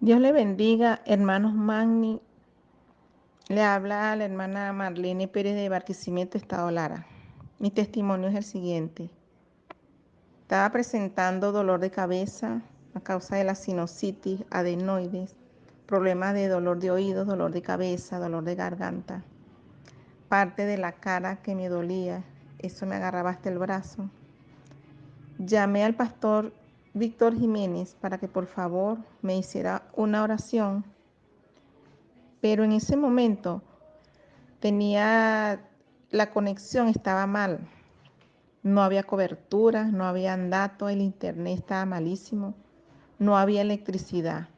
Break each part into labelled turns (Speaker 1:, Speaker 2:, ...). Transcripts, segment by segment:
Speaker 1: Dios le bendiga, hermanos Magni. Le habla la hermana Marlene Pérez de Barquisimeto, Estado Lara. Mi testimonio es el siguiente. Estaba presentando dolor de cabeza a causa de la sinusitis, adenoides, problemas de dolor de oídos, dolor de cabeza, dolor de garganta, parte de la cara que me dolía, eso me agarraba hasta el brazo. Llamé al pastor Víctor Jiménez para que por favor me hiciera una oración. Pero en ese momento tenía la conexión estaba mal. No había cobertura, no había datos, el internet estaba malísimo, no había electricidad.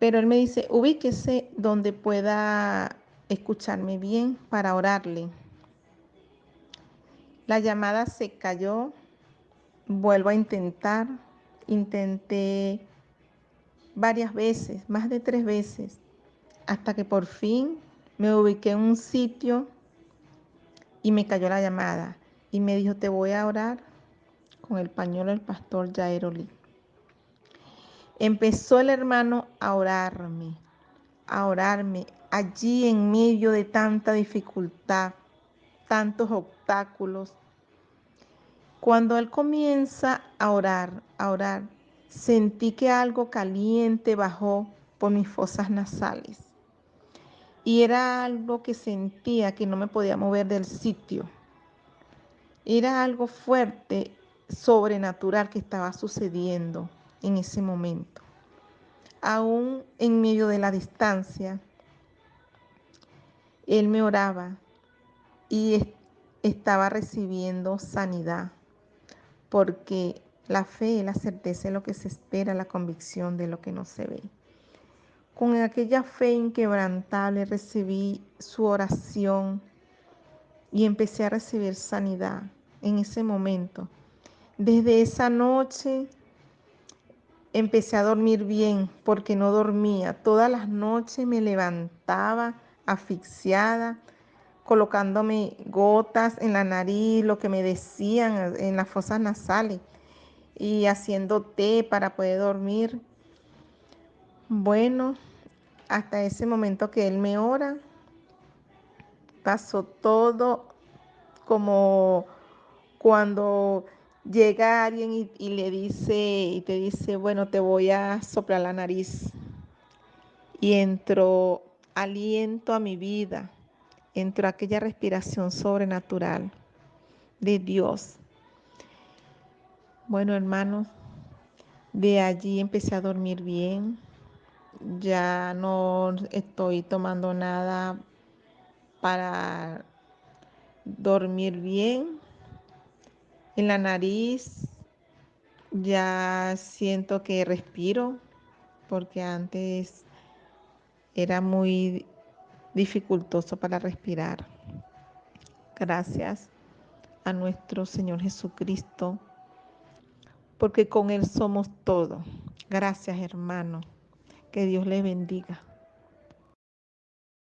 Speaker 1: Pero él me dice, ubíquese donde pueda escucharme bien para orarle. La llamada se cayó, vuelvo a intentar. Intenté varias veces, más de tres veces, hasta que por fin me ubiqué en un sitio y me cayó la llamada. Y me dijo, te voy a orar con el pañuelo del pastor Jairoli. Empezó el hermano a orarme, a orarme allí en medio de tanta dificultad, tantos obstáculos, cuando él comienza a orar, a orar, sentí que algo caliente bajó por mis fosas nasales. Y era algo que sentía que no me podía mover del sitio. Era algo fuerte, sobrenatural que estaba sucediendo en ese momento. Aún en medio de la distancia, él me oraba y estaba recibiendo sanidad porque la fe es la certeza de lo que se espera, la convicción de lo que no se ve. Con aquella fe inquebrantable recibí su oración y empecé a recibir sanidad en ese momento. Desde esa noche empecé a dormir bien porque no dormía. Todas las noches me levantaba asfixiada, colocándome gotas en la nariz, lo que me decían en las fosas nasales y haciendo té para poder dormir. Bueno, hasta ese momento que él me ora, pasó todo como cuando llega alguien y, y, le dice y te dice, bueno, te voy a soplar la nariz. Y entró aliento a mi vida entró aquella respiración sobrenatural de Dios. Bueno, hermanos, de allí empecé a dormir bien. Ya no estoy tomando nada para dormir bien. En la nariz ya siento que respiro porque antes era muy dificultoso para respirar. Gracias a nuestro Señor Jesucristo, porque con Él somos todo. Gracias hermano. Que Dios le bendiga.